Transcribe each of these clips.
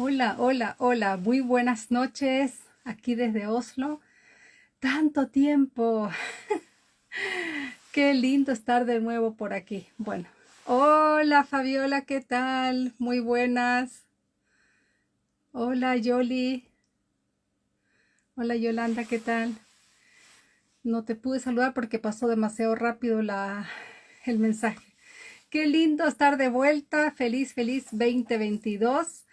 Hola, hola, hola, muy buenas noches aquí desde Oslo. Tanto tiempo. Qué lindo estar de nuevo por aquí. Bueno, hola Fabiola, ¿qué tal? Muy buenas. Hola Yoli. Hola Yolanda, ¿qué tal? No te pude saludar porque pasó demasiado rápido la, el mensaje. Qué lindo estar de vuelta. Feliz, feliz 2022.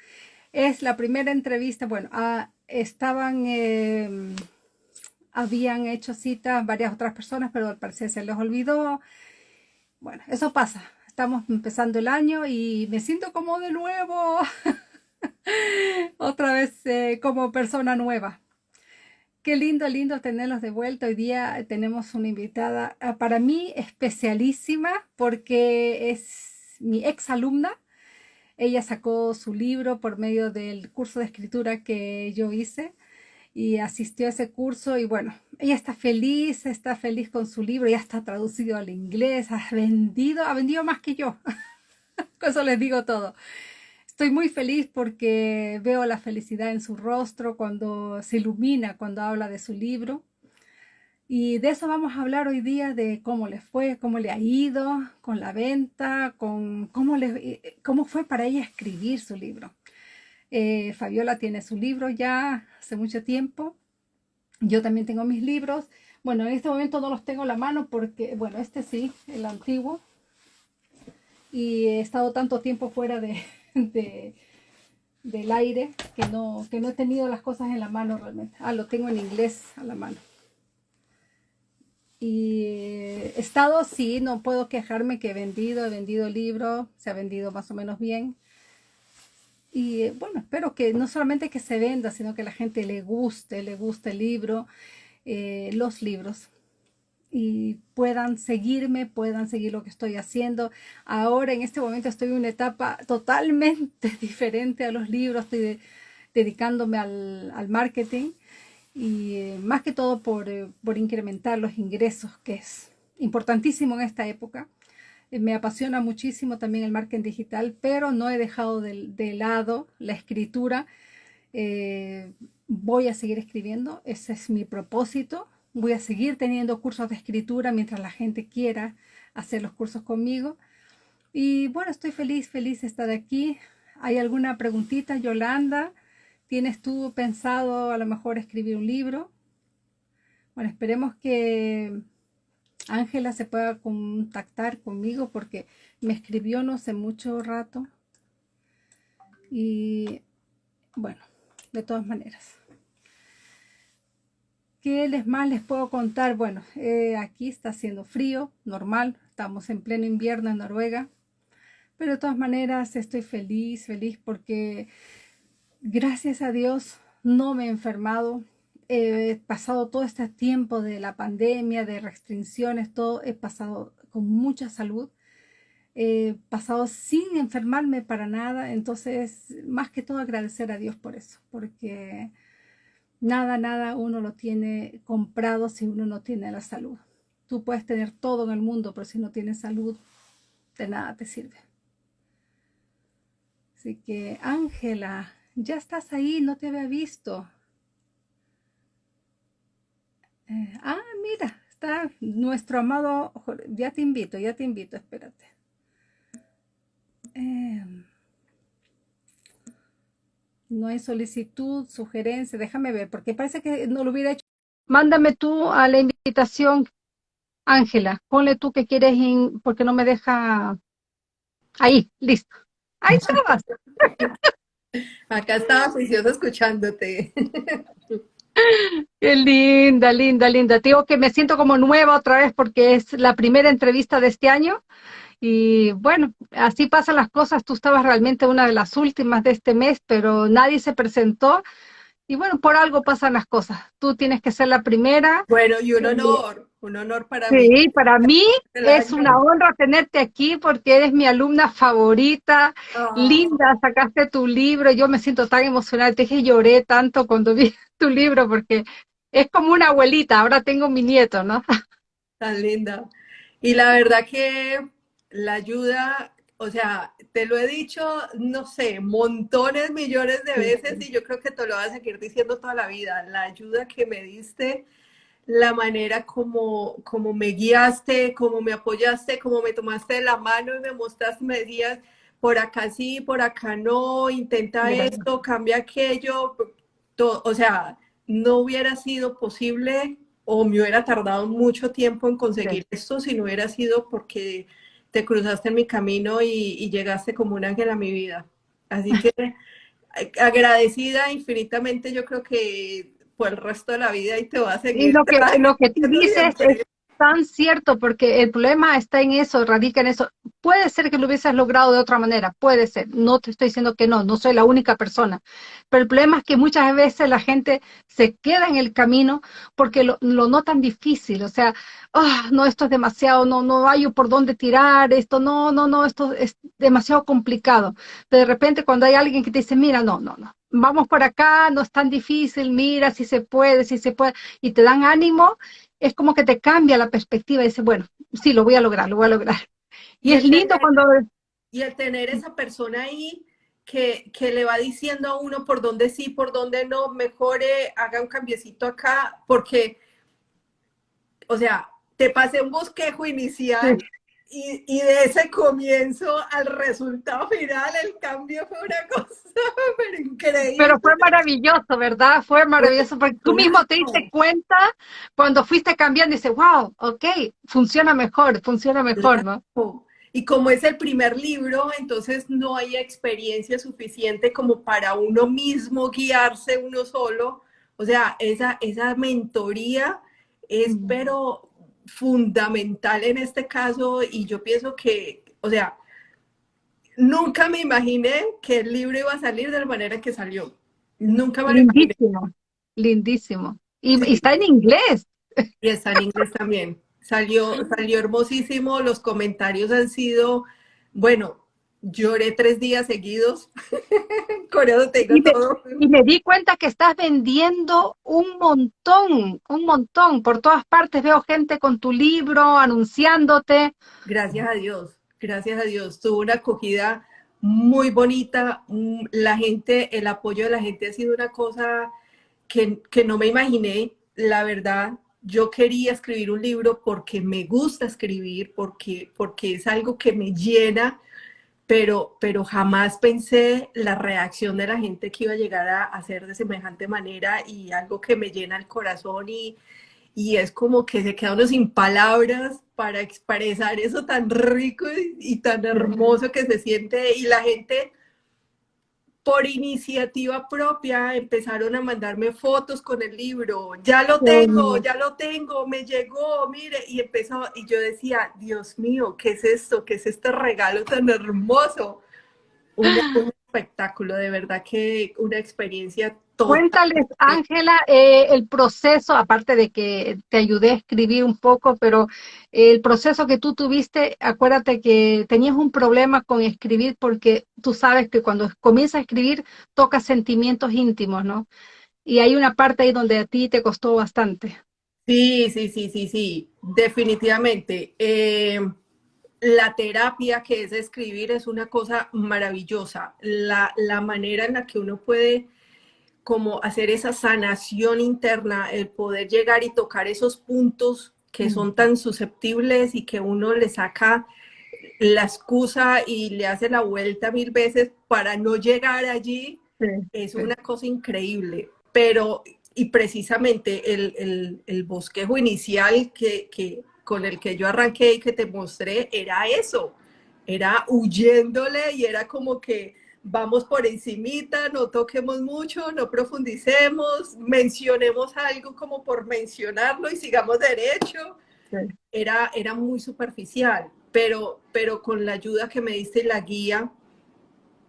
Es la primera entrevista. Bueno, ah, estaban, em, habían hecho cita varias otras personas, pero al parecer se les olvidó. Bueno, eso pasa. Estamos empezando el año y me siento como de nuevo. Otra vez eh, como persona nueva. Qué lindo, lindo tenerlos de vuelta. Hoy día tenemos una invitada ah, para mí especialísima porque es mi ex alumna. Ella sacó su libro por medio del curso de escritura que yo hice y asistió a ese curso y bueno, ella está feliz, está feliz con su libro, ya está traducido al inglés, ha vendido, ha vendido más que yo. con eso les digo todo. Estoy muy feliz porque veo la felicidad en su rostro cuando se ilumina, cuando habla de su libro. Y de eso vamos a hablar hoy día, de cómo le fue, cómo le ha ido con la venta, con cómo, le, eh, cómo fue para ella escribir su libro. Eh, Fabiola tiene su libro ya hace mucho tiempo. Yo también tengo mis libros. Bueno, en este momento no los tengo en la mano porque, bueno, este sí, el antiguo. Y he estado tanto tiempo fuera de, del aire que no, que no he tenido las cosas en la mano realmente. Ah, lo tengo en inglés a la mano. Y estado, sí, no puedo quejarme que he vendido, he vendido libros, se ha vendido más o menos bien. Y bueno, espero que no solamente que se venda, sino que la gente le guste, le guste el libro, eh, los libros y puedan seguirme, puedan seguir lo que estoy haciendo. Ahora en este momento estoy en una etapa totalmente diferente a los libros, estoy dedicándome al, marketing y eh, más que todo por, eh, por, incrementar los ingresos, que es importantísimo en esta época. Eh, me apasiona muchísimo también el marketing digital, pero no he dejado de, de lado la escritura. voy a seguir escribiendo, ese es mi propósito, Voy a seguir teniendo cursos de escritura mientras la gente quiera hacer los cursos conmigo. Y bueno, estoy feliz, feliz de estar aquí. ¿Hay alguna preguntita, Yolanda? ¿Tienes tú pensado a lo mejor escribir un libro? Bueno, esperemos que Ángela se pueda contactar conmigo porque me escribió no hace mucho rato. Y bueno, de todas maneras. ¿Qué les más les puedo contar? Bueno, eh, aquí está haciendo frío, normal, estamos en pleno invierno en Noruega, pero de todas maneras estoy feliz, feliz porque gracias a Dios no me he enfermado, he pasado todo este tiempo de la pandemia, de restricciones, todo, he pasado con mucha salud, he pasado sin enfermarme para nada, entonces más que todo agradecer a Dios por eso, porque Nada, nada uno lo tiene comprado si uno no tiene la salud. Tú puedes tener todo en el mundo, pero si no tienes salud, de nada te sirve. Así que, Ángela, ya estás ahí, no te había visto. Eh, ah, mira, está nuestro amado, ya te invito, ya te invito, espérate. Eh, no hay solicitud, sugerencia, déjame ver, porque parece que no lo hubiera hecho. Mándame tú a la invitación, Ángela, ponle tú que quieres, porque no me deja... Ahí, listo. Ahí estabas. Acá estaba juicioso escuchándote. Qué linda, linda, linda. Te digo que me siento como nueva otra vez porque es la primera entrevista de este año y bueno, así pasan las cosas. Tú estabas realmente una de las últimas de este mes, pero nadie se presentó. Y bueno, por algo pasan las cosas. Tú tienes que ser la primera. Bueno, y un honor, un honor para mí. Sí, para mí es una honra tenerte aquí porque eres mi alumna favorita. Ah. Linda, sacaste tu libro. Yo me siento tan emocionada. Te dije, lloré tanto cuando vi tu libro porque es como una abuelita. Ahora tengo mi nieto, ¿no? Tan linda. Y la verdad que la ayuda o sea, te lo he dicho, no sé, montones, millones de veces y yo creo que te lo vas a seguir diciendo toda la vida. La ayuda que me diste, la manera como, como me guiaste, como me apoyaste, como me tomaste la mano y me mostraste, me decías, por acá sí, por acá no, intenta esto, cambia aquello, todo, o sea, no hubiera sido posible o me hubiera tardado mucho tiempo en conseguir esto si no hubiera sido porque te cruzaste en mi camino y, llegaste como un ángel a mi vida. Así que agradecida infinitamente, yo creo que por el resto de la vida y te va a seguir. Y lo que, lo que tú dices es tan cierto, porque el problema está en eso, radica en eso. Puede ser que lo hubieses logrado de otra manera, puede ser. No te estoy diciendo que no, no soy la única persona. Pero el problema es que muchas veces la gente se queda en el camino porque lo, lo notan difícil. O sea, oh, no, esto es demasiado, no, no hay por dónde tirar, esto, no, no, no, esto es demasiado complicado. Pero de repente cuando hay alguien que te dice, mira, no, no, no, vamos por acá, no es tan difícil, mira si se puede, si se puede, y te dan ánimo, es como que te cambia la perspectiva y dices, bueno, sí, lo voy a lograr, lo voy a lograr. Y, es lindo cuando... Y el tener esa persona ahí que, que, le va diciendo a uno por dónde sí, por dónde no, mejore, haga un cambiecito acá, porque, o sea, te pasé un bosquejo inicial y, y, de ese comienzo al resultado final, el cambio fue una cosa pero increíble. Pero fue maravilloso, ¿verdad? Fue maravilloso porque tú mismo te diste cuenta cuando fuiste cambiando y dices, wow, ok, funciona mejor, funciona mejor, ¿no? Y como es el primer libro, entonces no hay experiencia suficiente como para uno mismo guiarse uno solo. O sea, esa, esa mentoría es, pero fundamental en este caso y yo pienso que, o sea, nunca me imaginé que el libro iba a salir de la manera que salió. Nunca me Lindísimo, lindísimo. Y, está en inglés. Y está en inglés también. Salió, salió hermosísimo, los comentarios han sido, bueno, lloré tres días seguidos, con eso y me, todo. Y me di cuenta que estás vendiendo un montón, un montón, por todas partes veo gente con tu libro, anunciándote. Gracias a Dios, gracias a Dios, tuvo una acogida muy bonita, mm, la gente, el apoyo de la gente ha sido una cosa que, que no me imaginé, la verdad, yo quería escribir un libro porque me gusta escribir, porque, porque es algo que me llena, pero, pero jamás pensé la reacción de la gente que iba a llegar a hacer de semejante manera y algo que me llena el corazón y, y es como que se queda uno sin palabras para expresar eso tan rico y, y tan hermoso que se siente y la gente por iniciativa propia empezaron a mandarme fotos con el libro, ya lo tengo, ya lo tengo, me llegó, mire, y empezó, y yo decía, Dios mío, ¿qué es esto? ¿Qué es este regalo tan hermoso? Un, un espectáculo, de verdad que una experiencia Cuéntales, Ángela, eh, el proceso, aparte de que te ayudé a escribir un poco, pero el proceso que tú tuviste, acuérdate que tenías un problema con escribir porque tú sabes que cuando comienzas a escribir tocas sentimientos íntimos, ¿no? Y hay una parte ahí donde a ti te costó bastante. Sí, sí, sí, sí, sí, definitivamente. Eh, la terapia que es escribir es una cosa maravillosa. La, la manera en la que uno puede como hacer esa sanación interna, el poder llegar y tocar esos puntos que son tan susceptibles y que uno le saca la excusa y le hace la vuelta mil veces para no llegar allí, es una cosa increíble. Pero, y precisamente el, el, bosquejo inicial que, que, con el que yo arranqué y que te mostré era eso, era huyéndole y era como que vamos por encimita, no toquemos mucho, no profundicemos, mencionemos algo como por mencionarlo y sigamos derecho. Era, era muy superficial, pero, pero con la ayuda que me diste la guía,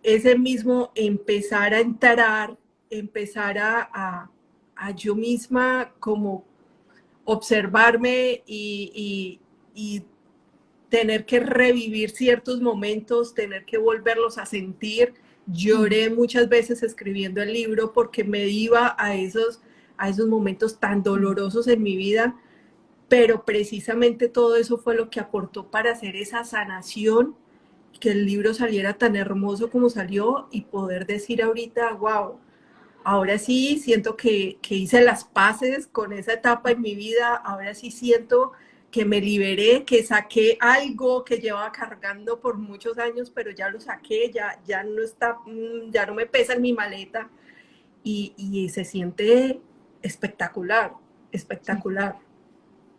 ese mismo empezar a entrar, empezar a, a, yo misma como observarme y, y, y tener que revivir ciertos momentos, tener que volverlos a sentir, Lloré muchas veces escribiendo el libro porque me iba a esos, a esos momentos tan dolorosos en mi vida, pero precisamente todo eso fue lo que aportó para hacer esa sanación que el libro saliera tan hermoso como salió y poder decir ahorita, wow, ahora sí siento que, que hice las paces con esa etapa en mi vida, ahora sí siento que me liberé, que saqué algo que llevaba cargando por muchos años, pero ya lo saqué, ya, ya no está, mm, ya no me pesa en mi maleta y, y se siente espectacular, espectacular.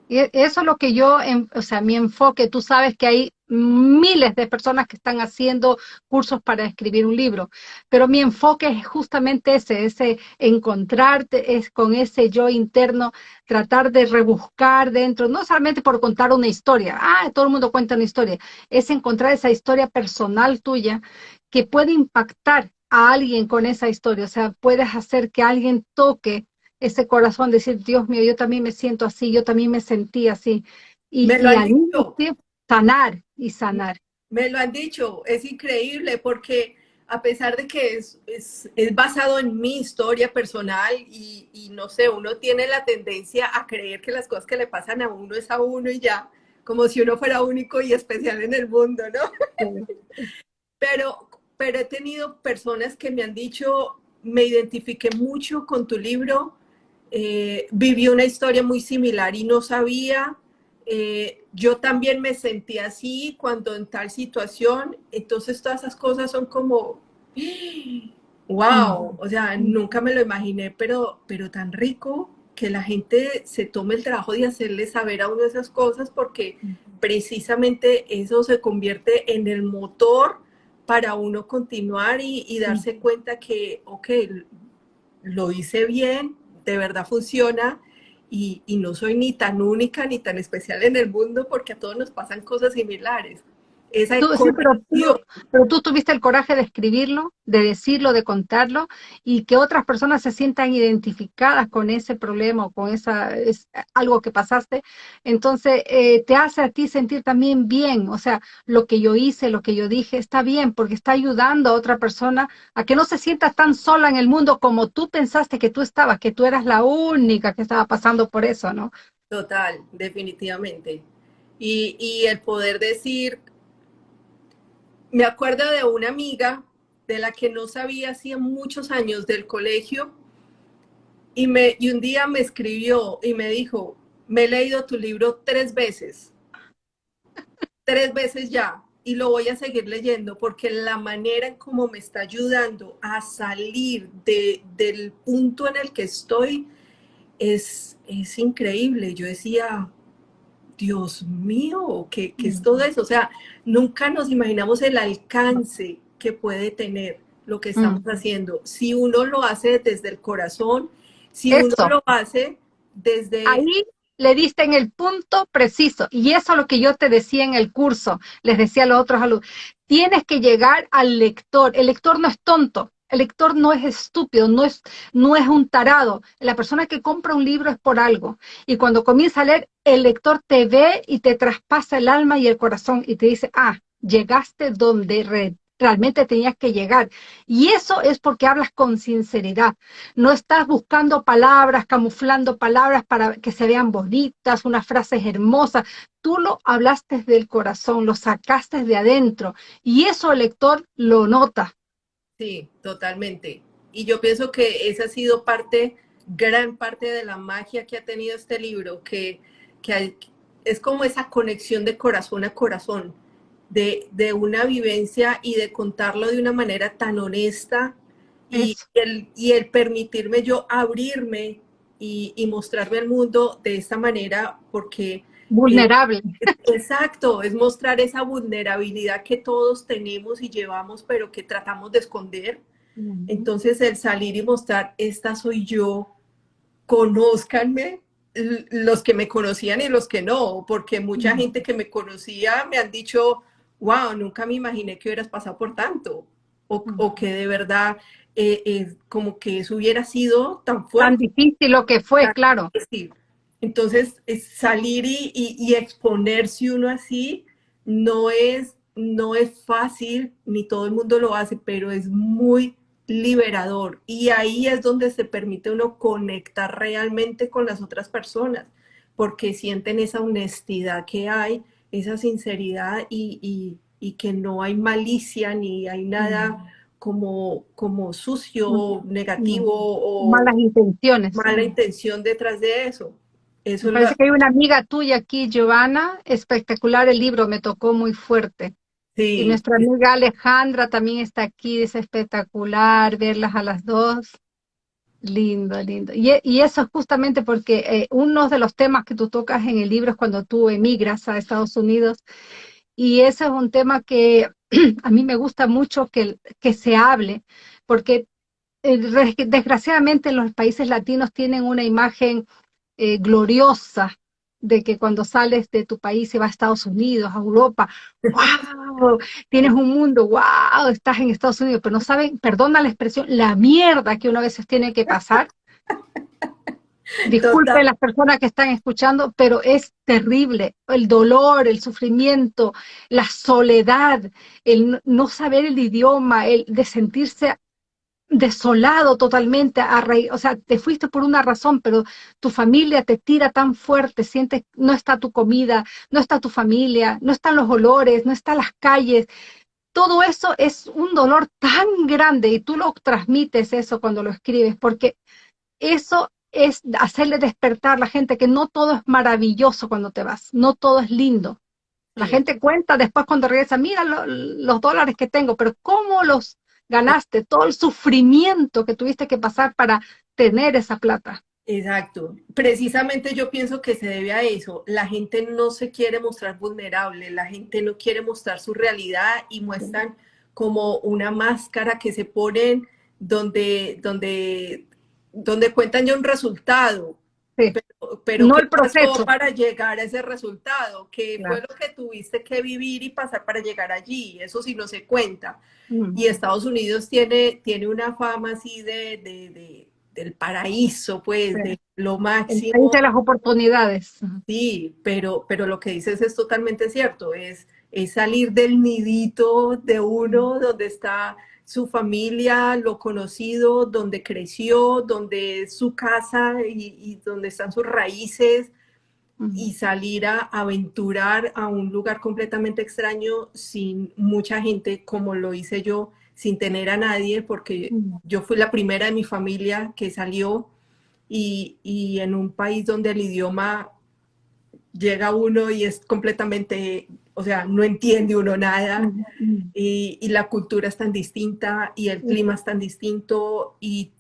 Y eso es lo que yo, o sea, mi enfoque, tú sabes que hay miles de personas que están haciendo cursos para escribir un libro, pero mi enfoque es justamente ese, ese encontrarte es con ese yo interno, tratar de rebuscar dentro, no solamente por contar una historia, ah, todo el mundo cuenta una historia, es encontrar esa historia personal tuya que puede impactar a alguien con esa historia, o sea, puedes hacer que alguien toque ese corazón, decir, Dios mío, yo también me siento así, yo también me sentí así. Y, me lo dicho. Sanar y sanar. Me lo han dicho, es increíble porque a pesar de que es, es, es basado en mi historia personal y, y, no sé, uno tiene la tendencia a creer que las cosas que le pasan a uno es a uno y ya, como si uno fuera único y especial en el mundo, ¿no? pero, pero he tenido personas que me han dicho, me identifiqué mucho con tu libro, eh, viví una historia muy similar y no sabía. Eh, yo también me sentí así cuando en tal situación. Entonces todas esas cosas son como, wow, o sea, nunca me lo imaginé, pero, pero tan rico que la gente se tome el trabajo de hacerle saber a uno esas cosas porque precisamente eso se convierte en el motor para uno continuar y, y darse cuenta que, ok, lo hice bien, de verdad funciona y, y, no soy ni tan única ni tan especial en el mundo porque a todos nos pasan cosas similares. Esa tú, pero, tú, tuviste el coraje de escribirlo, de decirlo, de contarlo, y que otras personas se sientan identificadas con ese problema o con esa, es, algo que pasaste, entonces eh, te hace a ti sentir también bien, o sea, lo que yo hice, lo que yo dije, está bien, porque está ayudando a otra persona a que no se sienta tan sola en el mundo como tú pensaste que tú estabas, que tú eras la única que estaba pasando por eso, ¿no? Total, definitivamente. Y, y el poder decir, me acuerdo de una amiga de la que no sabía hacía muchos años del colegio y, me, y un día me escribió y me dijo, me he leído tu libro tres veces, tres veces ya, y lo voy a seguir leyendo porque la manera en cómo me está ayudando a salir de, del punto en el que estoy es, es increíble. Yo decía, Dios mío, ¿qué, es todo eso? O sea, nunca nos imaginamos el alcance que puede tener lo que estamos mm. haciendo. Si uno lo hace desde el corazón, si uno lo hace desde... Ahí le diste en el punto preciso. Y eso es lo que yo te decía en el curso, les decía a los otros alumnos. Tienes que llegar al lector. El lector no es tonto. El lector no es estúpido, no es, no es un tarado. La persona que compra un libro es por algo. Y cuando comienza a leer, el lector te ve y te traspasa el alma y el corazón y te dice, ah, llegaste donde realmente tenías que llegar. Y eso es porque hablas con sinceridad. No estás buscando palabras, camuflando palabras para que se vean bonitas, unas frases hermosas. Tú lo hablaste del corazón, lo sacaste de adentro. Y eso el lector lo nota Sí, totalmente. Y yo pienso que esa ha sido parte, gran parte de la magia que ha tenido este libro, que, que es como esa conexión de corazón a corazón, de, de, una vivencia y de contarlo de una manera tan honesta y el, y el, permitirme yo abrirme y, y, mostrarme al mundo de esta manera, porque Vulnerable. Exacto, es mostrar esa vulnerabilidad que todos tenemos y llevamos, pero que tratamos de esconder. Entonces, el salir y mostrar, esta soy yo, conózcanme, los que me conocían y los que no, porque mucha gente que me conocía me han dicho, wow, nunca me imaginé que hubieras pasado por tanto, o, que de verdad eh, eh, como que eso hubiera sido tan fuerte. Tan difícil lo que fue, claro. Entonces, salir y, exponerse uno así no es, no es fácil, ni todo el mundo lo hace, pero es muy liberador. Y ahí es donde se permite uno conectar realmente con las otras personas, porque sienten esa honestidad que hay, esa sinceridad y, y que no hay malicia ni hay nada como, como sucio, negativo o malas intenciones. Mala intención detrás de eso. Eso parece que hay una amiga tuya aquí, Giovanna, espectacular el libro, me tocó muy fuerte. Sí. Y nuestra amiga Alejandra también está aquí, es espectacular verlas a las dos. Lindo, lindo. Y, y eso es justamente porque eh, uno de los temas que tú tocas en el libro es cuando tú emigras a Estados Unidos. Y ese es un tema que a mí me gusta mucho que, que se hable, porque eh, desgraciadamente los países latinos tienen una imagen eh, gloriosa de que cuando sales de tu país y vas a Estados Unidos, a Europa, wow, tienes un mundo, wow, estás en Estados Unidos, pero no saben, perdona la expresión, la mierda que uno a veces tiene que pasar. Disculpe las personas que están escuchando, pero es terrible. El dolor, el sufrimiento, la soledad, el no saber el idioma, el de sentirse desolado totalmente, a o sea, te fuiste por una razón, pero tu familia te tira tan fuerte, sientes, no está tu comida, no está tu familia, no están los olores, no están las calles. Todo eso es un dolor tan grande y tú lo transmites eso cuando lo escribes, porque eso es hacerle despertar a la gente que no todo es maravilloso cuando te vas, no todo es lindo. La gente cuenta después cuando regresa, mira los dólares que tengo, pero ¿cómo los ganaste? Todo el sufrimiento que tuviste que pasar para tener esa plata. Exacto. Precisamente yo pienso que se debe a eso. La gente no se quiere mostrar vulnerable, la gente no quiere mostrar su realidad y muestran como una máscara que se ponen donde, donde donde cuentan ya un resultado, pero, no el proceso. para llegar a ese resultado, que fue lo que tuviste que vivir y pasar para llegar allí, eso sí no se cuenta. Y Estados Unidos tiene, tiene una fama así de, de, del paraíso, pues, de lo máximo. de las oportunidades. Sí, pero, pero lo que dices es totalmente cierto, es, es salir del nidito de uno donde está su familia, lo conocido, donde creció, donde es su casa y, donde están sus raíces, y salir a aventurar a un lugar completamente extraño sin mucha gente, como lo hice yo, sin tener a nadie, porque yo fui la primera de mi familia que salió y, y en un país donde el idioma llega uno y es completamente o sea, no entiende uno nada y, la cultura es tan distinta y el clima es tan distinto y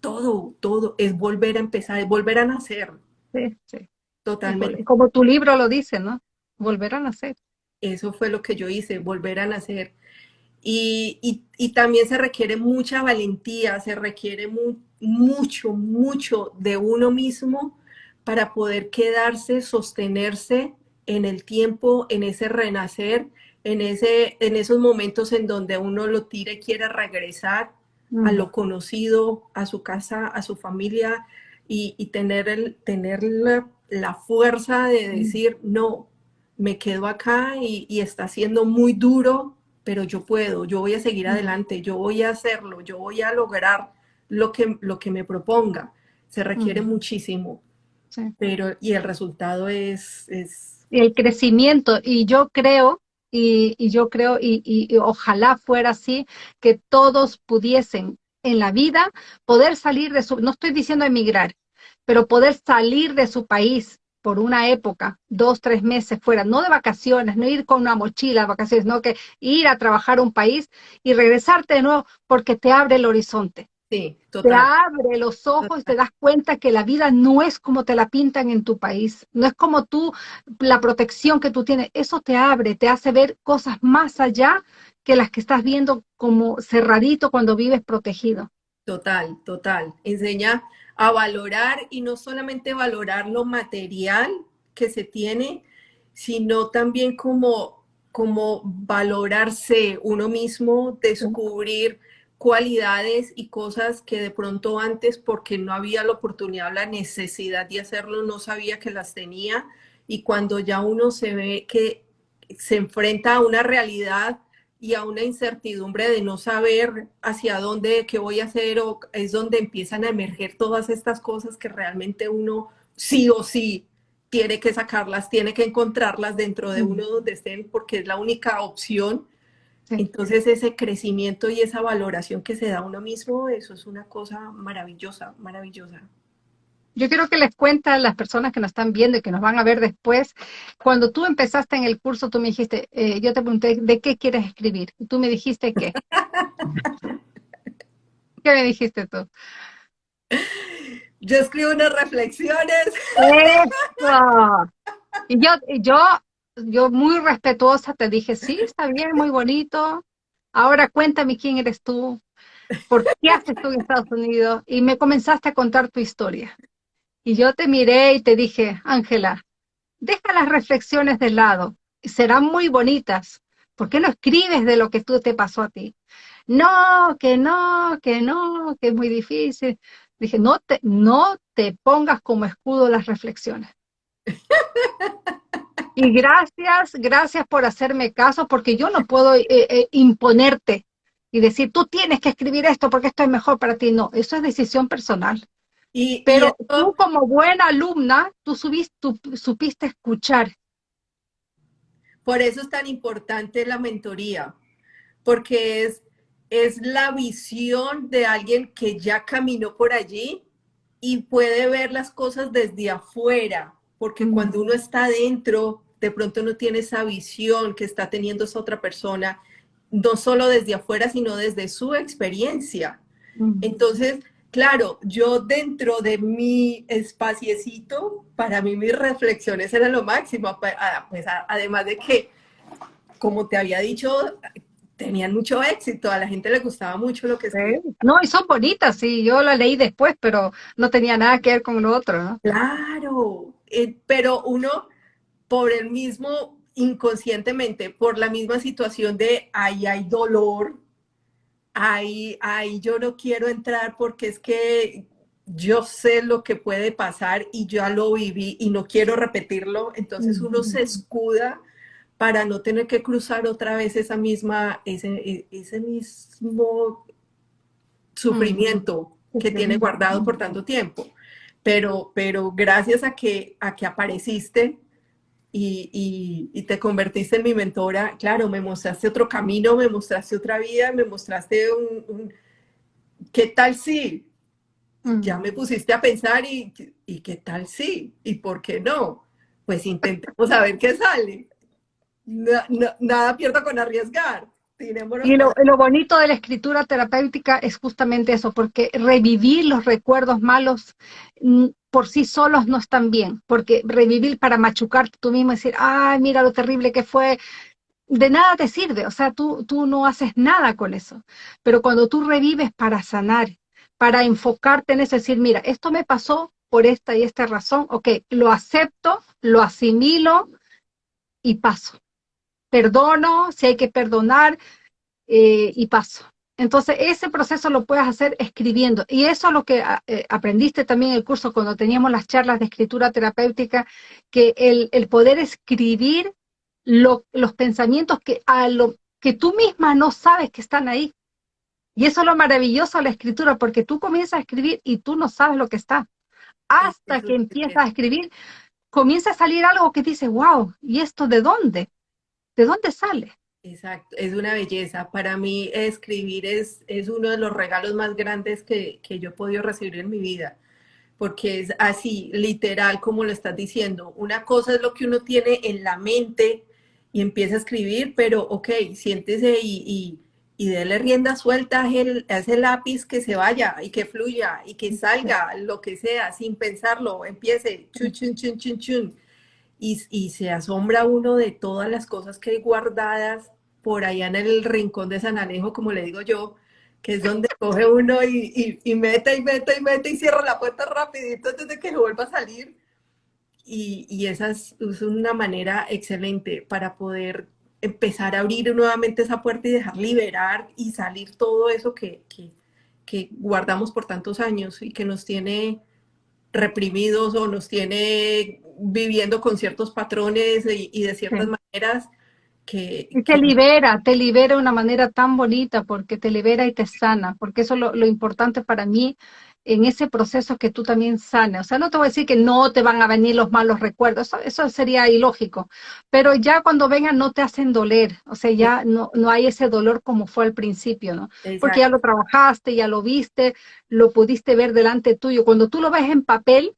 todo, todo es volver a empezar, es volver a nacer. Sí, sí. Totalmente. Como tu libro lo dice, ¿no? Volver a nacer. Eso fue lo que yo hice, volver a nacer. Y, también se requiere mucha valentía, se requiere mucho, mucho de uno mismo para poder quedarse, sostenerse en el tiempo, en ese renacer, en, ese, en esos momentos en donde uno lo tira y quiere regresar a lo conocido, a su casa, a su familia y, tener, el, tener la, fuerza de decir, no, me quedo acá y, está siendo muy duro, pero yo puedo, yo voy a seguir adelante, yo voy a hacerlo, yo voy a lograr lo que, lo que me proponga. Se requiere muchísimo, pero y el resultado es, es el crecimiento. Y yo creo, y, yo creo, y, ojalá fuera así, que todos pudiesen en la vida poder salir de su, no estoy diciendo emigrar, pero poder salir de su país por una época, dos, tres meses fuera, no de vacaciones, no ir con una mochila de vacaciones, no que ir a trabajar a un país y regresarte de nuevo porque te abre el horizonte. Sí, Te abre los ojos y te das cuenta que la vida no es como te la pintan en tu país, no es como tú, la protección que tú tienes, eso te abre, te hace ver cosas más allá que las que estás viendo como cerradito cuando vives protegido. Total, total. Enseña a valorar y no solamente valorar lo material que se tiene, sino también como, como valorarse uno mismo, descubrir cualidades y cosas que de pronto antes, porque no había la oportunidad o la necesidad de hacerlo, no sabía que las tenía. Y cuando ya uno se ve que se enfrenta a una realidad y a una incertidumbre de no saber hacia dónde, qué voy a hacer, o es donde empiezan a emerger todas estas cosas que realmente uno sí o sí tiene que sacarlas, tiene que encontrarlas dentro de uno donde estén, porque es la única opción. Entonces ese crecimiento y esa valoración que se da a uno mismo, eso es una cosa maravillosa, maravillosa. Yo quiero que les cuente a las personas que nos están viendo y que nos van a ver después, cuando tú empezaste en el curso, tú me dijiste, eh, yo te pregunté, ¿de qué quieres escribir? Y tú me dijiste qué. ¿Qué me dijiste tú? Yo escribo unas reflexiones. Eso. Y yo, yo, yo muy respetuosa te dije, sí, está bien, muy bonito. Ahora cuéntame quién eres tú, por qué haces tú en Estados Unidos. Y me comenzaste a contar tu historia. Y yo te miré y te dije, Ángela, deja las reflexiones de lado, serán muy bonitas. ¿Por qué no escribes de lo que tú te pasó a ti? No, que no, que no, que es muy difícil. Dije, no te, no te pongas como escudo las reflexiones. Y gracias, gracias por hacerme caso, porque yo no puedo eh, eh, imponerte y decir, tú tienes que escribir esto porque esto es mejor para ti. No, eso es decisión personal. Y, Pero tú como buena alumna, tú, subiste, tú supiste escuchar. Por eso es tan importante la mentoría, porque es es la visión de alguien que ya caminó por allí y puede ver las cosas desde afuera, porque cuando uno está adentro, de pronto no tiene esa visión que está teniendo esa otra persona, no solo desde afuera, sino desde su experiencia. Entonces, claro, yo dentro de mi espaciecito, para mí mis reflexiones eran lo máximo, pues, además de que, como te había dicho, tenían mucho éxito, a la gente le gustaba mucho lo que se... No, y son bonitas, sí, yo la leí después, pero no tenía nada que ver con lo otro, ¿no? Claro, eh, pero uno, por el mismo, inconscientemente, por la misma situación de ahí hay dolor, ahí, ahí yo no quiero entrar porque es que yo sé lo que puede pasar y ya lo viví y no quiero repetirlo, entonces uno se escuda para no tener que cruzar otra vez esa misma, ese, e, ese mismo sufrimiento que tiene guardado por tanto tiempo. Pero, pero gracias a que, a que apareciste y, y, te convertiste en mi mentora, claro, me mostraste otro camino, me mostraste otra vida, me mostraste un, ¿qué tal si? Ya me pusiste a pensar y, y ¿qué tal si? ¿Y por qué no? Pues intentemos a ver qué sale nada pierdo con arriesgar. Y lo, lo, bonito de la escritura terapéutica es justamente eso, porque revivir los recuerdos malos mm, por sí solos no están bien, porque revivir para machucarte tú mismo y decir, ay, mira lo terrible que fue, de nada te sirve, o sea, tú, tú no haces nada con eso. Pero cuando tú revives para sanar, para enfocarte en eso, decir, mira, esto me pasó por esta y esta razón, ok, lo acepto, lo asimilo y paso perdono, si hay que perdonar eh, y paso. Entonces, ese proceso lo puedes hacer escribiendo. Y eso es lo que ah, eh, aprendiste también en el curso cuando teníamos las charlas de escritura terapéutica, que el, poder escribir los pensamientos que, a lo, que tú misma no sabes que están ahí. Y eso es lo maravilloso de la escritura, porque tú comienzas a escribir y tú no sabes lo que está. Hasta que empiezas a escribir, comienza a salir algo que dice, wow, ¿y esto de dónde? ¿De dónde sale? Exacto, es una belleza. Para mí escribir es, es uno de los regalos más grandes que, que yo he podido recibir en mi vida, porque es así, literal, como lo estás diciendo. Una cosa es lo que uno tiene en la mente y empieza a escribir, pero ok, siéntese y, y, y dele rienda suelta a, ese lápiz que se vaya y que fluya y que salga lo que sea, sin pensarlo, empiece, chun, chun, chun, chun, chun y, se asombra uno de todas las cosas que hay guardadas por allá en el rincón de San Alejo, como le digo yo, que es donde coge uno y, y, mete y mete y mete y cierra la puerta rapidito antes de que vuelva a salir. Y, y esa es, una manera excelente para poder empezar a abrir nuevamente esa puerta y dejar liberar y salir todo eso que, que guardamos por tantos años y que nos tiene reprimidos o nos tiene viviendo con ciertos patrones y, de ciertas maneras que, Te libera, te libera de una manera tan bonita porque te libera y te sana, porque eso es lo, importante para mí, en ese proceso que tú también sanes. O sea, no te voy a decir que no te van a venir los malos recuerdos, eso, sería ilógico, pero ya cuando vengan no te hacen doler, o sea, ya no, no hay ese dolor como fue al principio, ¿no? Porque ya lo trabajaste, ya lo viste, lo pudiste ver delante tuyo. Cuando tú lo ves en papel,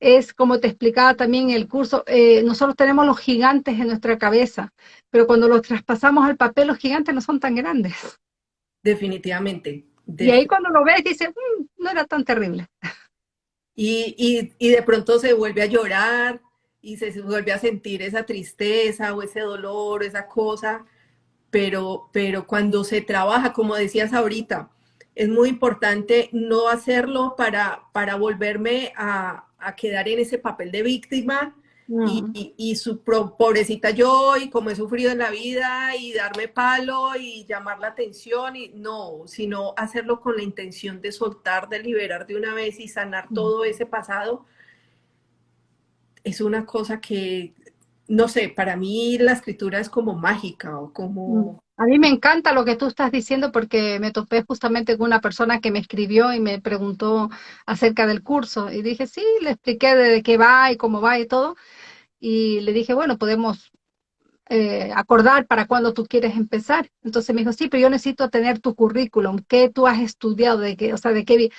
es como te explicaba también en el curso, eh, nosotros tenemos los gigantes en nuestra cabeza, pero cuando los traspasamos al papel, los gigantes no son tan grandes. Definitivamente. Y ahí cuando lo ves, dices, mm, no era tan terrible. Y, y, de pronto se vuelve a llorar y se vuelve a sentir esa tristeza o ese dolor, esa cosa, pero, pero cuando se trabaja, como decías ahorita, es muy importante no hacerlo para, para volverme a, a quedar en ese papel de víctima y, su pobrecita yo y como he sufrido en la vida y darme palo y llamar la atención y no, sino hacerlo con la intención de soltar, de liberar de una vez y sanar todo ese pasado. Es una cosa que, no sé, para mí la escritura es como mágica o como... A mí me encanta lo que tú estás diciendo porque me topé justamente con una persona que me escribió y me preguntó acerca del curso y dije, sí, le expliqué de qué va y cómo va y todo y le dije, bueno, podemos eh, acordar para cuando tú quieres empezar. Entonces me dijo, sí, pero yo necesito tener tu currículum, qué tú has estudiado, de qué, o sea, de qué.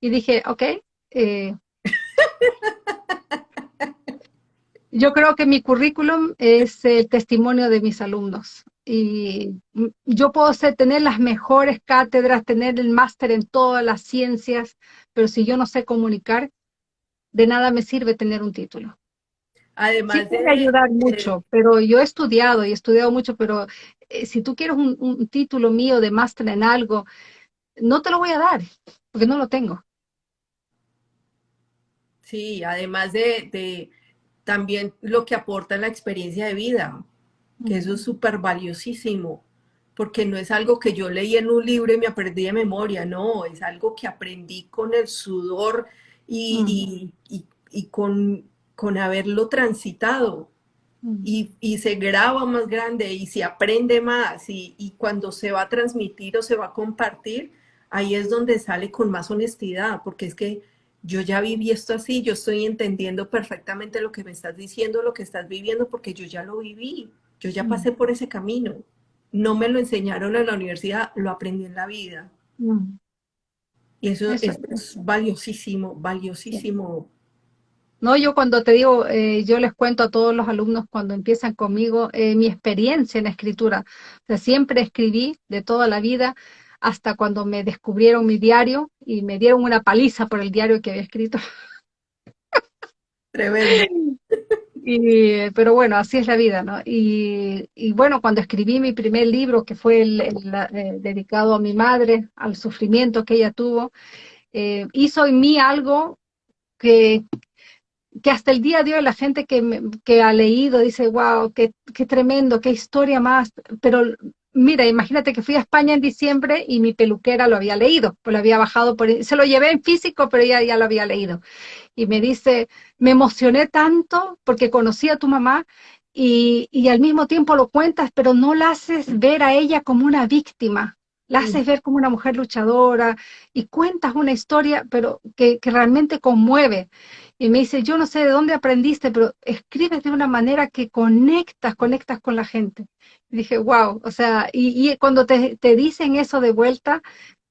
Y dije, ok. Eh, yo creo que mi currículum es el testimonio de mis alumnos. Y yo puedo ser, tener las mejores cátedras, tener el máster en todas las ciencias, pero si yo no sé comunicar, de nada me sirve tener un título. Además sí puede ayudar mucho, pero yo he estudiado y he estudiado mucho, pero eh, si tú quieres un, título mío de máster en algo, no te lo voy a dar, porque no lo tengo. Sí, además de, también lo que aporta la experiencia de vida, que eso es súper valiosísimo, porque no es algo que yo leí en un libro y me aprendí de memoria, no, es algo que aprendí con el sudor y con con haberlo transitado mm. y, se graba más grande y se aprende más y, cuando se va a transmitir o se va a compartir, ahí es donde sale con más honestidad, porque es que yo ya viví esto así, yo estoy entendiendo perfectamente lo que me estás diciendo, lo que estás viviendo, porque yo ya lo viví, yo ya mm. pasé por ese camino. No me lo enseñaron en la universidad, lo aprendí en la vida. Mm. Y eso, es, valiosísimo, valiosísimo no, yo cuando te digo, eh, yo les cuento a todos los alumnos cuando empiezan conmigo eh, mi experiencia en escritura. O sea, siempre escribí de toda la vida hasta cuando me descubrieron mi diario y me dieron una paliza por el diario que había escrito. Tremendo. Y, pero bueno, así es la vida, ¿no? Y, bueno, cuando escribí mi primer libro, que fue el, eh, dedicado a mi madre, al sufrimiento que ella tuvo, hizo en mí algo que, que hasta el día de hoy la gente que, que ha leído dice, wow, qué, qué, tremendo, qué historia más, pero mira, imagínate que fui a España en diciembre y mi peluquera lo había leído, pues lo había bajado por, se lo llevé en físico, pero ella ya lo había leído. Y me dice, me emocioné tanto porque conocí a tu mamá y, y al mismo tiempo lo cuentas, pero no la haces ver a ella como una víctima, la haces ver como una mujer luchadora y cuentas una historia, pero que, que realmente conmueve y me dice, yo no sé de dónde aprendiste, pero escribes de una manera que conectas, conectas con la gente. Y dije, wow, o sea, y, cuando te, dicen eso de vuelta,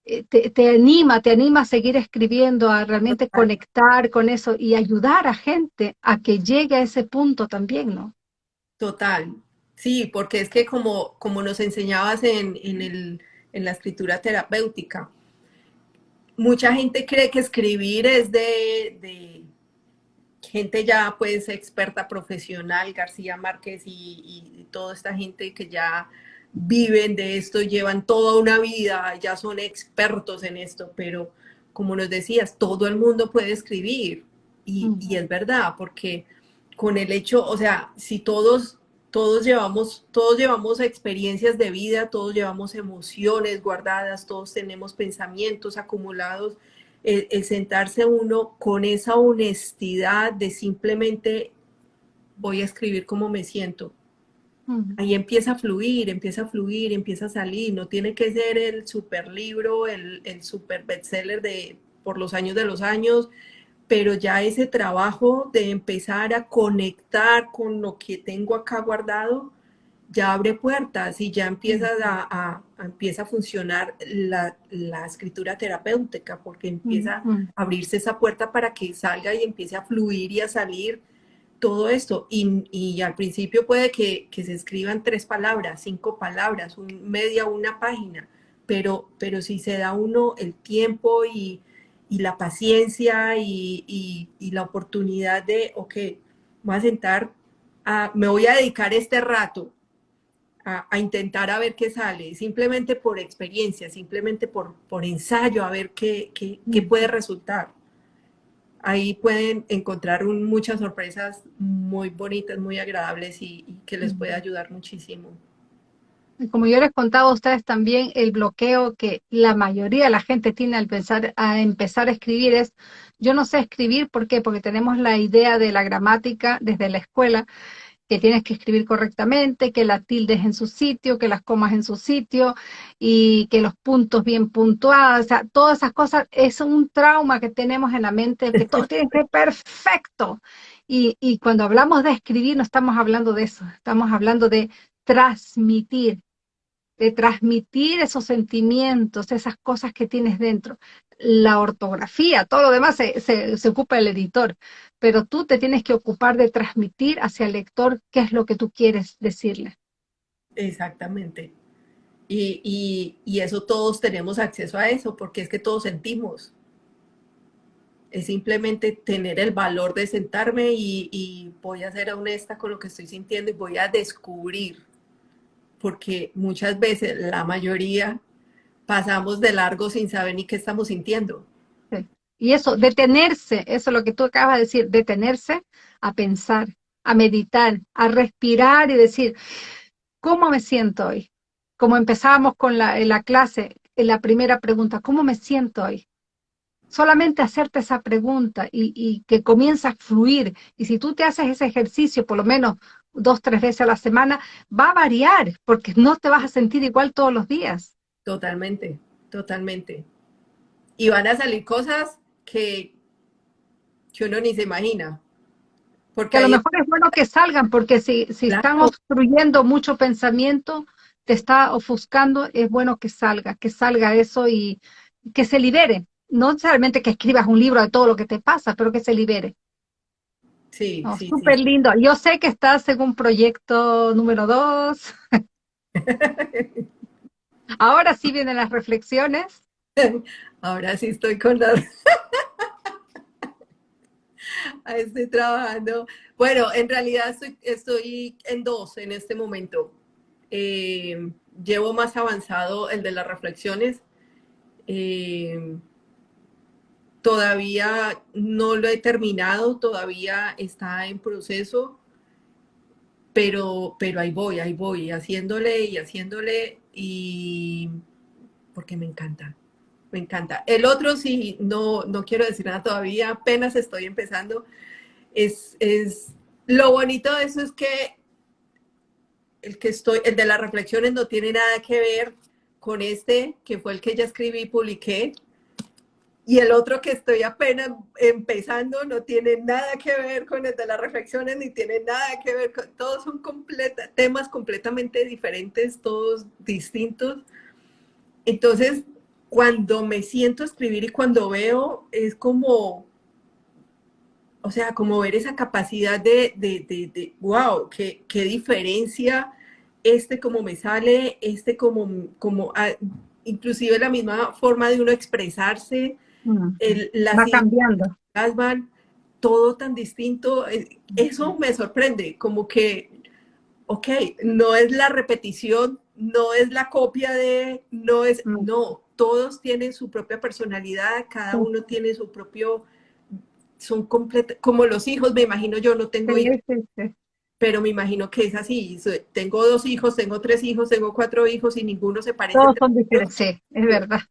eh, te, anima, te anima a seguir escribiendo, a realmente conectar con eso y ayudar a gente a que llegue a ese punto también, ¿no? Total, sí, porque es que como, como nos enseñabas en, el, en la escritura terapéutica, mucha gente cree que escribir es de gente ya pues experta profesional, García Márquez y, toda esta gente que ya viven de esto, llevan toda una vida, ya son expertos en esto, pero como nos decías, todo el mundo puede escribir. Y, y es verdad, porque con el hecho, o sea, si todos todos llevamos, todos llevamos experiencias de vida, todos llevamos emociones guardadas, todos tenemos pensamientos acumulados el, sentarse uno con esa honestidad de simplemente voy a escribir como me siento. Ahí empieza a fluir, empieza a fluir, empieza a salir. No tiene que ser el super libro, el, el super bestseller de por los años de los años, pero ya ese trabajo de empezar a conectar con lo que tengo acá guardado, ya abre puertas y ya empieza a, empieza a funcionar la, escritura terapéutica, porque empieza a abrirse esa puerta para que salga y empiece a fluir y a salir todo esto. Y, al principio puede que, se escriban tres palabras, cinco palabras, media una página, pero, pero si se da uno el tiempo y, y la paciencia y, la oportunidad de, ok, voy a sentar, a, me voy a dedicar este rato a, intentar a ver qué sale, simplemente por experiencia, simplemente por, por ensayo, a ver qué, qué, qué puede resultar. Ahí pueden encontrar muchas sorpresas muy bonitas, muy agradables y, y que les puede ayudar muchísimo como yo les contaba a ustedes también, el bloqueo que la mayoría de la gente tiene al pensar, a empezar a escribir es, yo no sé escribir, ¿por qué? Porque tenemos la idea de la gramática desde la escuela, que tienes que escribir correctamente, que la tilde es en su sitio, que las comas en su sitio y que los puntos bien puntuados, o sea, todas esas cosas es un trauma que tenemos en la mente, que todo tiene que ser perfecto. Y, y cuando hablamos de escribir no estamos hablando de eso, estamos hablando de transmitir, de transmitir esos sentimientos, esas cosas que tienes dentro. La ortografía, todo lo demás se, ocupa el editor, pero tú te tienes que ocupar de transmitir hacia el lector qué es lo que tú quieres decirle. Exactamente. Y, eso todos tenemos acceso a eso, porque es que todos sentimos. Es simplemente tener el valor de sentarme y, y voy a ser honesta con lo que estoy sintiendo y voy a descubrir porque muchas veces, la mayoría, pasamos de largo sin saber ni qué estamos sintiendo. Y eso, detenerse, eso es lo que tú acabas de decir, detenerse a pensar, a meditar, a respirar y decir, ¿cómo me siento hoy? Como empezábamos con la, clase, en la primera pregunta, ¿cómo me siento hoy? Solamente hacerte esa pregunta y, y que comienza a fluir. Y si tú te haces ese ejercicio, por lo menos dos, tres veces a la semana, va a variar, porque no te vas a sentir igual todos los días. Totalmente, totalmente. Y van a salir cosas que, que uno ni se imagina. Porque a lo mejor es bueno que salgan, porque si, si estamos obstruyendo mucho pensamiento, te está ofuscando, es bueno que salga, que salga eso y que se libere. No necesariamente que escribas un libro de todo lo que te pasa, pero que se libere. Sí, sí. Súper lindo. Yo sé que estás en un proyecto número dos. Ahora sí vienen las reflexiones. Ahora sí estoy con las... estoy trabajando. Bueno, en realidad estoy, en dos en este momento. Eh, llevo más avanzado el de las reflexiones. Eh, Todavía no lo he terminado, todavía está en proceso, pero, pero ahí voy, ahí voy, haciéndole y haciéndole y porque me encanta, me encanta. El otro sí, no, no quiero decir nada todavía, apenas estoy empezando. Es, es, lo bonito de eso es que el que estoy, el de las reflexiones no tiene nada que ver con este, que fue el que ya escribí y publiqué, y el otro que estoy apenas empezando no tiene nada que ver con el de las reflexiones, ni tiene nada que ver con, todos son temas completamente diferentes, todos distintos. Entonces, cuando me siento a escribir y cuando veo, es como, o sea, como ver esa capacidad de, wow, qué, qué, diferencia este como me sale, este como, como, ah, inclusive la misma forma de uno expresarse, el, Va cambiando. Van todo tan distinto. Eh, eso me sorprende, como que, ok, no es la repetición, no es la copia de, no es, no, todos tienen su propia personalidad, cada uno tiene su propio, son completos, como los hijos, me imagino yo, no tengo hijos, pero me imagino que es así, tengo dos hijos, tengo tres hijos, tengo cuatro hijos y ninguno se parece. Todos son diferentes, sí, es verdad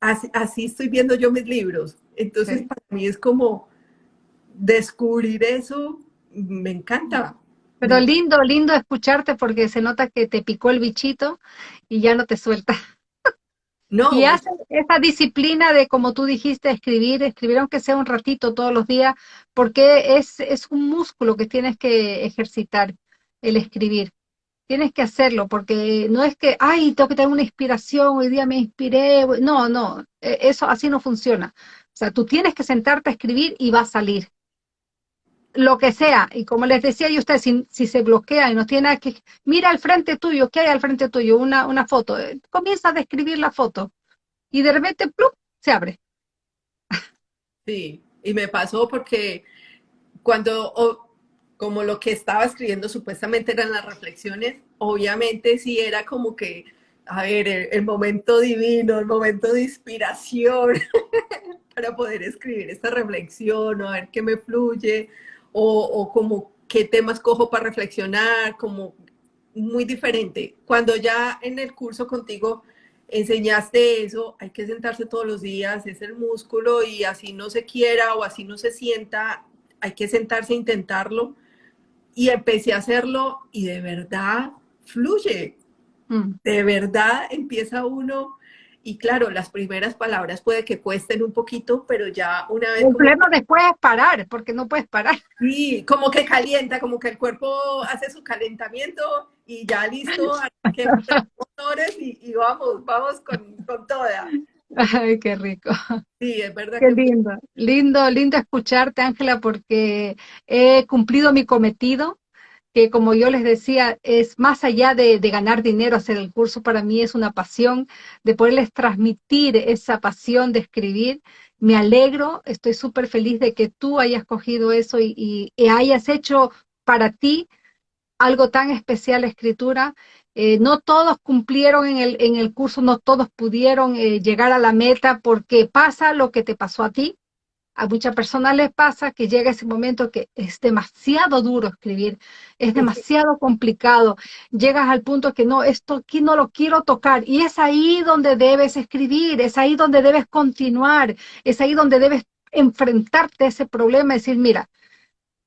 así, estoy viendo yo mis libros. Entonces, para mí es como descubrir eso, me encanta. Pero lindo, lindo escucharte porque se nota que te picó el bichito y ya no te suelta. No. Y hace esa disciplina de, como tú dijiste, escribir, escribir aunque sea un ratito todos los días, porque es, es un músculo que tienes que ejercitar, el escribir. Tienes que hacerlo, porque no es que, ay, tengo que tener una inspiración, hoy día me inspiré. No, no, e, eso así no funciona. O sea, tú tienes que sentarte a escribir y va a salir lo que sea. Y como les decía yo a ustedes, si, se bloquea y no tiene que, mira al frente tuyo, ¿qué hay al frente tuyo? Una, una foto. Eh, comienza a describir la foto y de repente, ¡plum!, se abre. Sí, y me pasó porque cuando, como lo que estaba escribiendo supuestamente eran las reflexiones, obviamente sí era como que, a ver, el momento divino, el momento de inspiración para poder escribir esta reflexión, o a ver qué me fluye, o, como qué temas cojo para reflexionar, como muy diferente. Cuando ya en el curso contigo enseñaste eso, hay que sentarse todos los días, es el músculo y así no se quiera o así no se sienta, hay que sentarse a intentarlo. Y empecé a hacerlo y de verdad fluye. Mm. De verdad empieza uno y claro, las primeras palabras puede que cuesten un poquito, pero ya una vez... El problema después es parar, porque no puedes parar. Sí, como que calienta, como que el cuerpo hace su calentamiento y ya listo, que motores y, y, vamos, vamos con, con toda. Ay, qué rico. Sí, es verdad. Qué lindo, lindo, lindo escucharte, Ángela, porque he cumplido mi cometido que como yo les decía, es más allá de, ganar dinero hacer el curso, para mí es una pasión de poderles transmitir esa pasión de escribir. Me alegro, estoy súper feliz de que tú hayas cogido eso y, hayas hecho para ti algo tan especial, escritura. Eh, no todos cumplieron en el, en el curso, no todos pudieron eh, llegar a la meta porque pasa lo que te pasó a ti, a muchas personas les pasa que llega ese momento que es demasiado duro escribir, es demasiado complicado, llegas al punto que no, esto aquí no lo quiero tocar y es ahí donde debes escribir, es ahí donde debes continuar, es ahí donde debes enfrentarte a ese problema y decir, mira,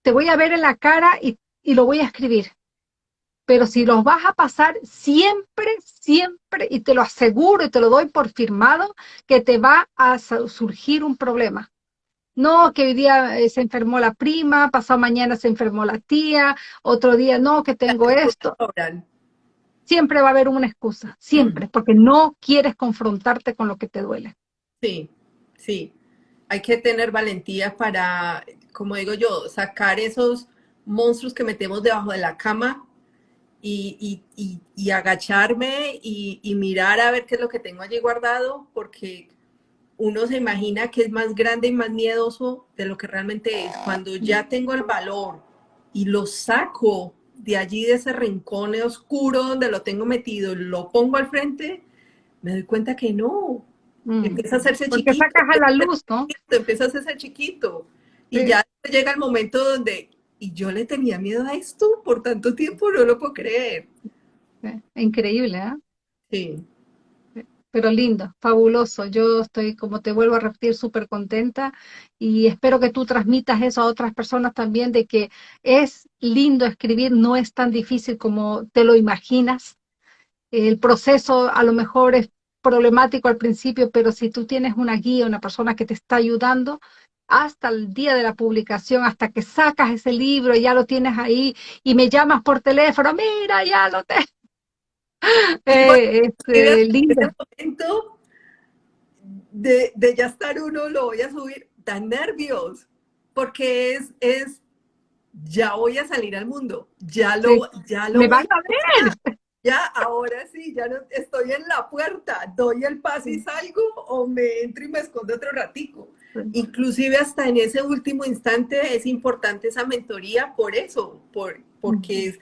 te voy a ver en la cara y, y lo voy a escribir. Pero si los vas a pasar siempre, siempre, y te lo aseguro y te lo doy por firmado, que te va a surgir un problema no, que hoy día eh, se enfermó la prima, pasado mañana se enfermó la tía, otro día no, que tengo esto. Siempre va a haber una excusa, siempre, porque no quieres confrontarte con lo que te duele. Sí, sí. Hay que tener valentía para, como digo yo, sacar esos monstruos que metemos debajo de la cama y, agacharme y, y mirar a ver qué es lo que tengo allí guardado, porque uno se imagina que es más grande y más miedoso de lo que realmente es. Cuando ya tengo el valor y lo saco de allí, de ese rincón oscuro donde lo tengo metido, lo pongo al frente, me doy cuenta que no. Mm. Empieza a hacerse Porque sacas a la luz, ¿no? Empieza a hacerse chiquito. Y ya llega el momento donde, y yo le tenía miedo a esto por tanto tiempo, no lo puedo creer. Increíble, ¿eh? Sí pero lindo, fabuloso. Yo estoy, como te vuelvo a repetir, súper contenta y espero que tú transmitas eso a otras personas también, de que es lindo escribir, no es tan difícil como te lo imaginas. El proceso a lo mejor es problemático al principio, pero si tú tienes una guía, una persona que te está ayudando, hasta el día de la publicación, hasta que sacas ese libro, ya lo tienes ahí y me llamas por teléfono, mira, ya lo tengo eh, este, lindo. momento de, de, ya estar uno, lo voy a subir, tan nervios, porque es, es, ya voy a salir al mundo, ya lo, ya lo. Me van a ver. Ya, ahora sí, ya no, estoy en la puerta, doy el paso y salgo o me entro y me escondo otro ratico. Inclusive hasta en ese último instante es importante esa mentoría por eso, por, porque es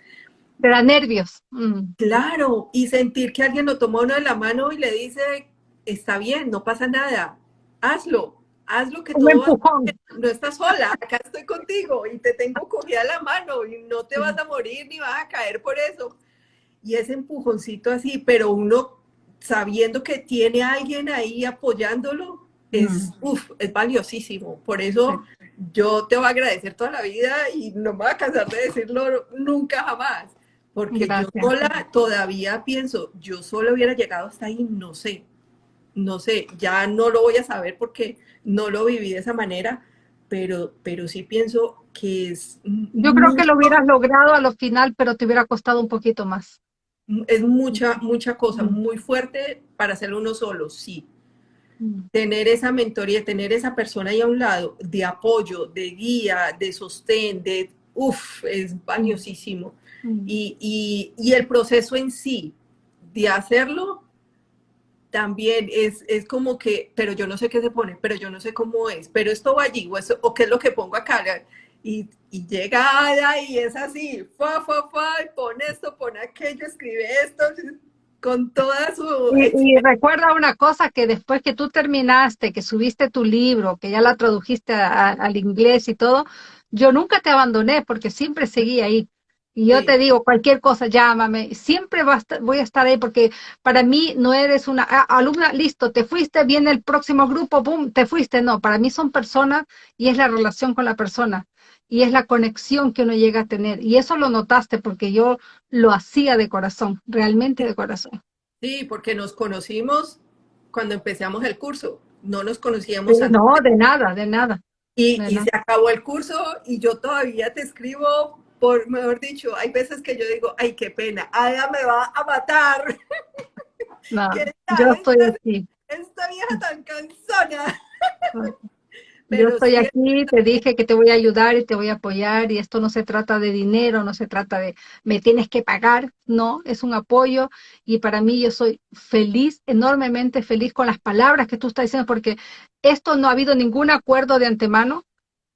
te da nervios. Mm. Claro, y sentir que alguien lo tomó uno de la mano y le dice, está bien, no pasa nada, hazlo, hazlo que todo no estás sola, acá estoy contigo y te tengo cogida la mano y no te vas a morir ni vas a caer por eso. Y ese empujoncito así, pero uno sabiendo que tiene a alguien ahí apoyándolo, es, mm. es valiosísimo. Por eso yo te voy a agradecer toda la vida y no me voy a cansar de decirlo nunca jamás. Porque yo sola todavía pienso, yo solo hubiera llegado hasta ahí, no sé. no sé, ya no lo voy a saber porque no lo viví de esa manera, pero, pero sí pienso que es... Yo creo que lo hubieras logrado a lo final, pero te hubiera costado un poquito más. Es mucha, mucha cosa, muy fuerte para hacerlo uno solo, sí. Tener esa mentoría, tener esa persona ahí a un lado de apoyo, de guía, de sostén, de... Uf, es valiosísimo. Y, y, el proceso en sí de hacerlo también es, es, como que, pero yo no sé qué se pone, pero yo no sé cómo es, pero esto va allí, o, o qué es lo que pongo acá, y, y llega y es así, fa, fa, fa, pone esto, pone aquello, escribe esto, con toda su... Y, recuerda una cosa, que después que tú terminaste, que subiste tu libro, que ya la tradujiste al inglés y todo, yo nunca te abandoné porque siempre seguí ahí. Y yo te digo, cualquier cosa, llámame. Siempre voy a estar ahí porque para mí no eres una ah, alumna, listo, te fuiste, viene el próximo grupo, boom, te fuiste. No, para mí son personas y es la relación con la persona y es la conexión que uno llega a tener. Y eso lo notaste porque yo lo hacía de corazón, realmente de corazón. Sí, porque nos conocimos cuando empezamos el curso, no nos conocíamos antes. No, de nada, de nada. Y, se acabó el curso y yo todavía te escribo por, mejor dicho, hay veces que yo digo, ay, qué pena, Ada me va a matar. No, yo estoy aquí. Esta vieja tan cansona. Yo estoy aquí, te dije que te voy a ayudar y te voy a apoyar y esto no se trata de dinero, no se trata de me tienes que pagar, no, es un apoyo y para mí yo soy feliz, enormemente feliz con las palabras que tú estás diciendo porque esto no ha habido ningún acuerdo de antemano,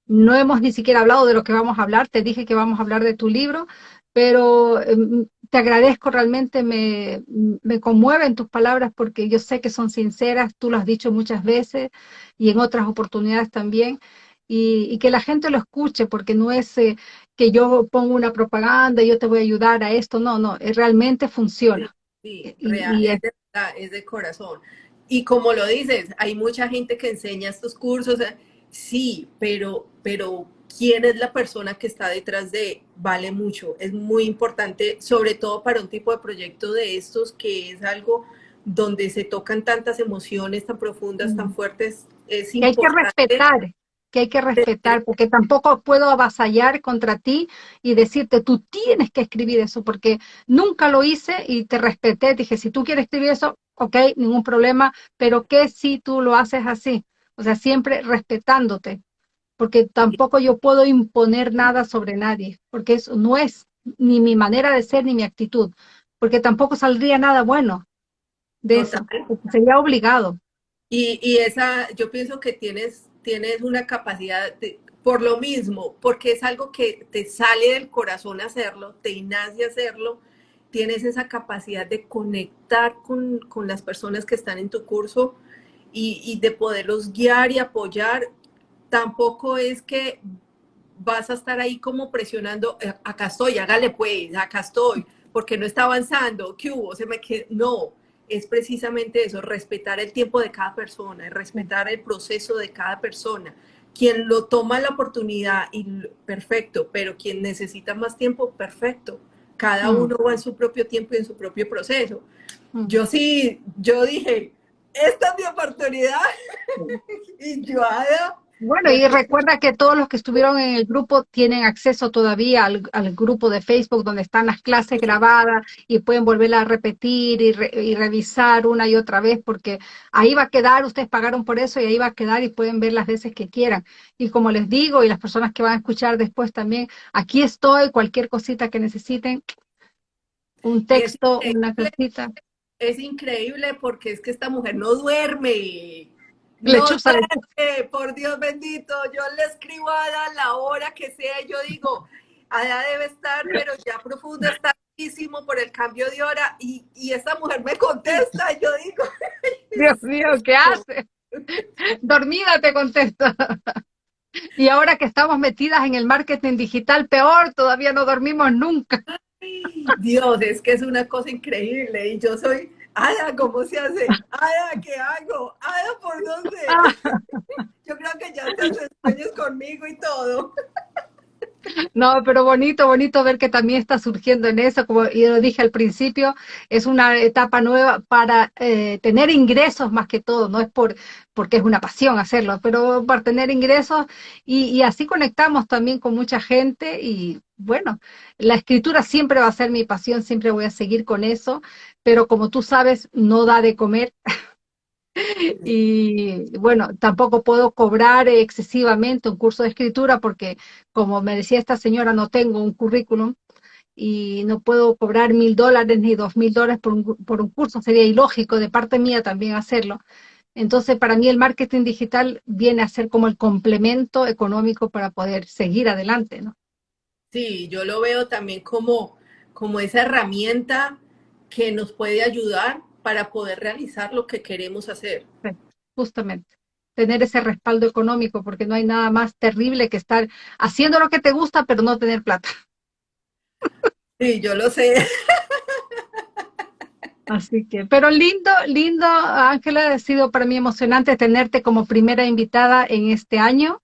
no hemos ni siquiera hablado de lo que vamos a hablar, te dije que vamos a hablar de tu libro, pero em, te agradezco realmente, me, me conmueven tus palabras porque yo sé que son sinceras, tú lo has dicho muchas veces y en otras oportunidades también, y, que la gente lo escuche porque no es eh, que yo pongo una propaganda y yo te voy a ayudar a esto, no, no, eh, realmente funciona. Sí, real, es, de, es de corazón. Y como lo dices, hay mucha gente que enseña estos cursos, eh, sí, pero, pero quién es la persona que está detrás de vale mucho. Es muy importante, sobre todo para un tipo de proyecto de estos, que es algo donde se tocan tantas emociones tan profundas, tan fuertes. Es que hay que respetar, que hay que respetar, porque tampoco puedo avasallar contra ti y decirte, tú tienes que escribir eso, porque nunca lo hice y te respeté. Dije, si tú quieres escribir eso, ok, ningún problema, pero ¿qué si tú lo haces así? O sea, siempre respetándote, porque tampoco yo puedo imponer nada sobre nadie, porque eso no es ni mi manera de ser ni mi actitud, porque tampoco saldría nada bueno de eso, sería obligado. Y, y, esa, yo pienso que tienes, tienes una capacidad, de, por lo mismo, porque es algo que te sale del corazón hacerlo, te nace hacerlo, tienes esa capacidad de conectar con, con las personas que están en tu curso y, de poderlos guiar y apoyar, tampoco es que vas a estar ahí como presionando, eh, acá estoy, hágale pues, acá estoy, porque no está avanzando, ¿qué hubo? Se me quedó. No, es precisamente eso, respetar el tiempo de cada persona, respetar el proceso de cada persona. Quien lo toma la oportunidad, y perfecto, pero quien necesita más tiempo, perfecto. Cada mm. uno va en su propio tiempo y en su propio proceso. Mm. Yo sí, yo dije, esta es mi oportunidad. y yo, bueno, y recuerda que todos los que estuvieron en el grupo tienen acceso todavía al, grupo de Facebook donde están las clases grabadas y pueden volverla a repetir y, y, revisar una y otra vez porque ahí va a quedar, ustedes pagaron por eso y ahí va a quedar y pueden ver las veces que quieran. Y como les digo, y las personas que van a escuchar después también, aquí estoy, cualquier cosita que necesiten, un texto, una cosita es increíble porque es que esta mujer no duerme. No duerme, por Dios bendito. Yo le escribo a Ada la hora que sea y yo digo, Ada debe estar, pero ya profunda, está por el cambio de hora y, y esta mujer me contesta y yo digo... Dios mío, ¿qué hace? Dormida te contesta. Y ahora que estamos metidas en el marketing digital, peor, todavía no dormimos nunca. Dios, es que es una cosa increíble y yo soy, Ada, ¿cómo se hace? Ada, ¿qué hago? Ada, ¿por dónde? Yo creo que ya te sueños conmigo y todo. No, pero bonito, bonito ver que también está surgiendo en eso, como yo dije al principio, es una etapa nueva para eh, tener ingresos más que todo, no es por porque es una pasión hacerlo, pero para tener ingresos y así conectamos también con mucha gente y bueno, la escritura siempre va a ser mi pasión, siempre voy a seguir con eso, pero como tú sabes, no da de comer. Y bueno, tampoco puedo cobrar excesivamente un curso de escritura porque, como me decía esta señora, no tengo un currículum y no puedo cobrar mil dólares ni dos mil dólares por un, curso. Sería ilógico de parte mía también hacerlo. Entonces, para mí el marketing digital viene a ser como el complemento económico para poder seguir adelante, ¿no? Sí, yo lo veo también como, como esa herramienta que nos puede ayudar para poder realizar lo que queremos hacer. justamente, tener ese respaldo económico, porque no hay nada más terrible que estar haciendo lo que te gusta, pero no tener plata. Sí, yo lo sé. Así que, pero lindo, lindo, Ángela, ha sido para mí emocionante tenerte como primera invitada en este año.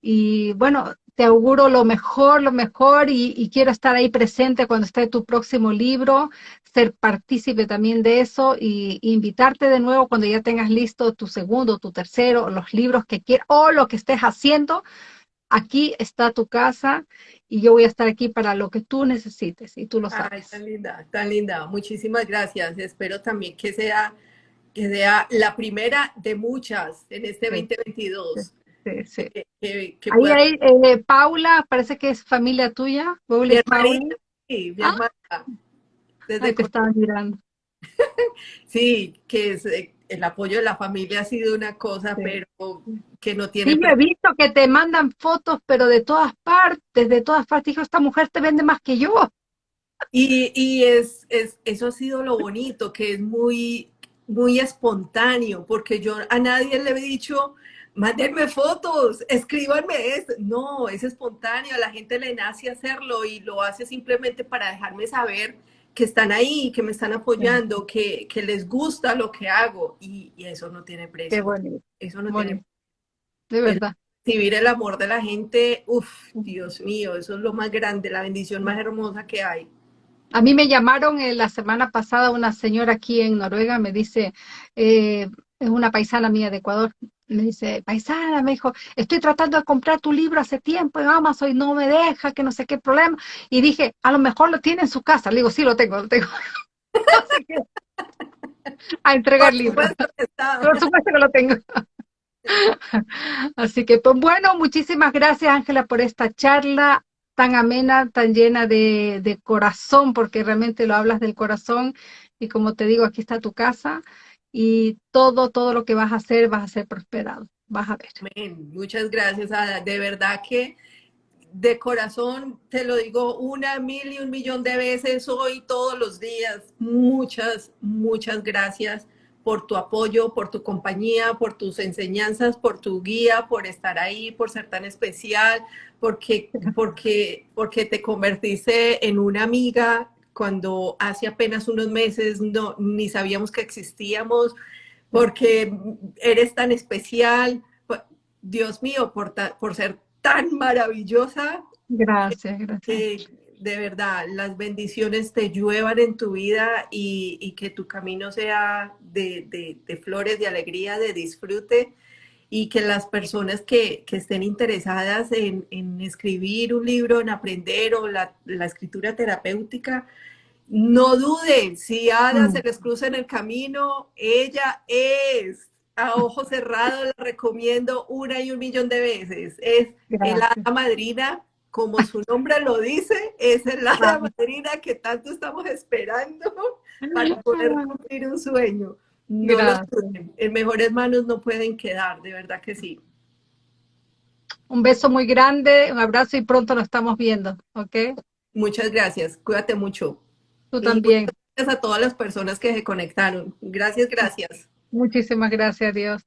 Y bueno, te auguro lo mejor, lo mejor y, quiero estar ahí presente cuando esté tu próximo libro, ser partícipe también de eso y, invitarte de nuevo cuando ya tengas listo tu segundo, tu tercero, los libros que quieras o lo que estés haciendo. Aquí está tu casa y yo voy a estar aquí para lo que tú necesites y tú lo sabes. Ay, tan linda, tan linda. Muchísimas gracias. Espero también que sea, que sea la primera de muchas en este 2022. Sí, sí. Ahí hay eh, Paula, parece que es familia tuya. Paula. Sí, ¿Ah? Desde que estaba mirando. sí, que es, eh, el apoyo de la familia ha sido una cosa, pero que no tiene... Sí, yo he visto que te mandan fotos, pero de todas partes, de todas partes. Dijo, esta mujer te vende más que yo. Y, y es, es, eso ha sido lo bonito, que es muy, muy espontáneo, porque yo a nadie le he dicho, mándenme fotos, escríbanme esto. No, es espontáneo, a la gente le nace hacerlo y lo hace simplemente para dejarme saber que están ahí, que me están apoyando, que, que les gusta lo que hago y, eso no tiene precio. Qué bonito. Eso no tiene De verdad. Recibir el amor de la gente, uff, Dios mío, eso es lo más grande, la bendición más hermosa que hay. A mí me llamaron eh, la semana pasada una señora aquí en Noruega, me dice, eh, es una paisana mía de Ecuador, me dice, paisana, me dijo, estoy tratando de comprar tu libro hace tiempo en Amazon y no me deja, que no sé qué problema. Y dije, a lo mejor lo tiene en su casa. Le digo, sí, lo tengo, lo tengo. a entregar libros. Por supuesto que lo tengo. Así que, pues bueno, muchísimas gracias, Ángela, por esta charla tan amena, tan llena de, de corazón, porque realmente lo hablas del corazón. Y como te digo, aquí está tu casa y todo, todo lo que vas a hacer, vas a ser prosperado. Vas a ver. Amén. Muchas gracias, Ada. De verdad que de corazón te lo digo una, mil y un millón de veces hoy, todos los días. Muchas, muchas gracias por tu apoyo, por tu compañía, por tus enseñanzas, por tu guía, por estar ahí, por ser tan especial, porque, porque, porque te convertiste en una amiga cuando hace apenas unos meses no, ni sabíamos que existíamos, porque eres tan especial. Dios mío, por, por ser tan maravillosa. Gracias, gracias. de verdad, las bendiciones te lluevan en tu vida y, que tu camino sea de, flores, de alegría, de disfrute y que las personas que, estén interesadas en, escribir un libro, en aprender o la, la escritura terapéutica, no duden, si Ada mm. se les cruza en el camino, ella es, a ojos cerrados la recomiendo una y un millón de veces. Es el hada madrina, como su nombre lo dice, es el hada madrina que tanto estamos esperando para poder cumplir un sueño. No en mejores manos no pueden quedar, de verdad que sí. Un beso muy grande, un abrazo y pronto nos estamos viendo, ¿ok? Muchas gracias, cuídate mucho. Tú también. Gracias a todas las personas que se conectaron. Gracias, gracias. Muchísimas gracias, Dios.